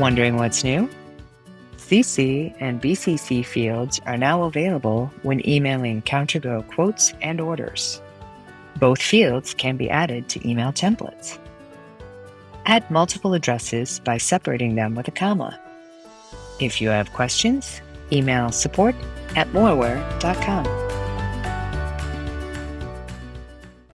Wondering what's new? CC and BCC fields are now available when emailing CounterGo quotes and orders. Both fields can be added to email templates. Add multiple addresses by separating them with a comma. If you have questions, email support at moraware.com.